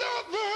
love her.